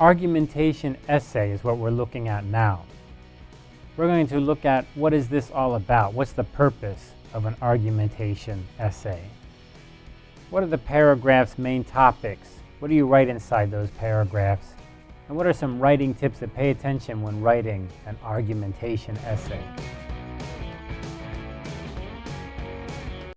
argumentation essay is what we're looking at now. We're going to look at what is this all about? What's the purpose of an argumentation essay? What are the paragraph's main topics? What do you write inside those paragraphs? And what are some writing tips to pay attention when writing an argumentation essay?